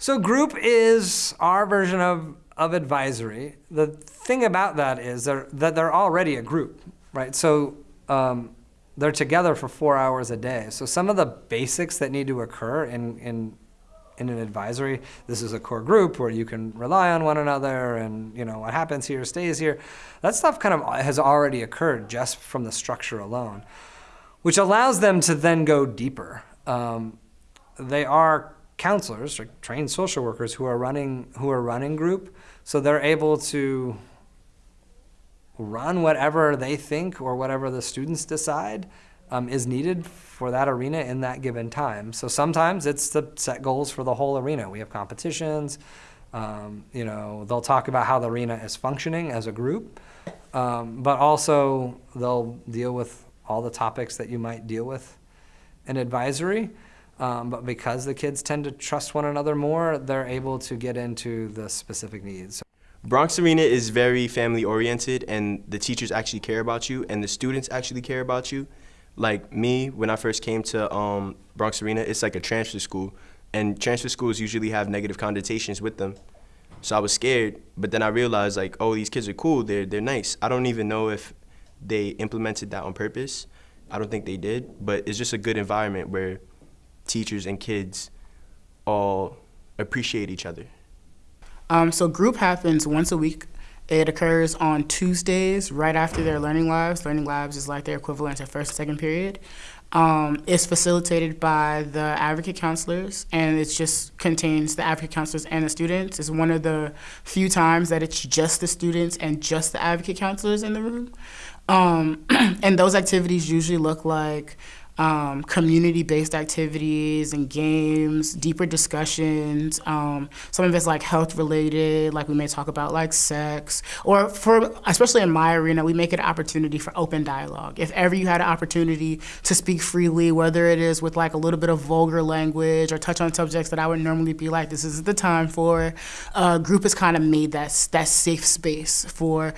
So group is our version of, of advisory. The thing about that is they're, that they're already a group, right? So um, they're together for four hours a day. So some of the basics that need to occur in, in, in an advisory, this is a core group where you can rely on one another and you know what happens here stays here. That stuff kind of has already occurred just from the structure alone, which allows them to then go deeper. Um, they are counselors, or trained social workers who are running who are running group, so they're able to run whatever they think or whatever the students decide um, is needed for that arena in that given time. So sometimes it's to set goals for the whole arena. We have competitions. Um, you know, they'll talk about how the arena is functioning as a group, um, but also they'll deal with all the topics that you might deal with in advisory. Um, but because the kids tend to trust one another more, they're able to get into the specific needs. Bronx Arena is very family oriented and the teachers actually care about you and the students actually care about you. Like me, when I first came to um, Bronx Arena, it's like a transfer school and transfer schools usually have negative connotations with them. So I was scared, but then I realized like, oh, these kids are cool, they're, they're nice. I don't even know if they implemented that on purpose. I don't think they did, but it's just a good environment where teachers and kids all appreciate each other? Um, so group happens once a week. It occurs on Tuesdays right after their learning labs. Learning labs is like their equivalent to first and second period. Um, it's facilitated by the advocate counselors and it just contains the advocate counselors and the students. It's one of the few times that it's just the students and just the advocate counselors in the room. Um, and those activities usually look like um, community-based activities and games, deeper discussions. Um, some of it's like health-related, like we may talk about like sex, or for especially in my arena, we make it an opportunity for open dialogue. If ever you had an opportunity to speak freely, whether it is with like a little bit of vulgar language or touch on subjects that I would normally be like, this isn't the time for, uh, group has kind of made that that safe space for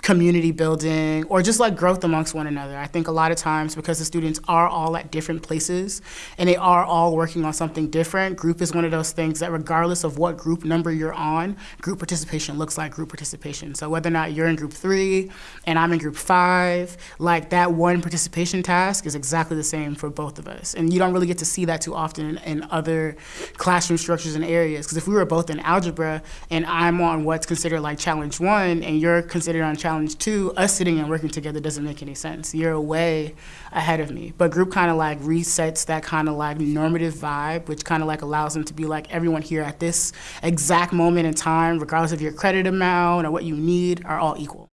community building or just like growth amongst one another. I think a lot of times because the students are all at different places and they are all working on something different, group is one of those things that regardless of what group number you're on, group participation looks like group participation. So whether or not you're in group three and I'm in group five, like that one participation task is exactly the same for both of us. And you don't really get to see that too often in, in other classroom structures and areas. Because if we were both in algebra and I'm on what's considered like challenge one and you're considered on challenge two, us sitting and working together doesn't make any sense. You're way ahead of me. But group kind of like resets that kind of like normative vibe, which kind of like allows them to be like everyone here at this exact moment in time, regardless of your credit amount or what you need, are all equal.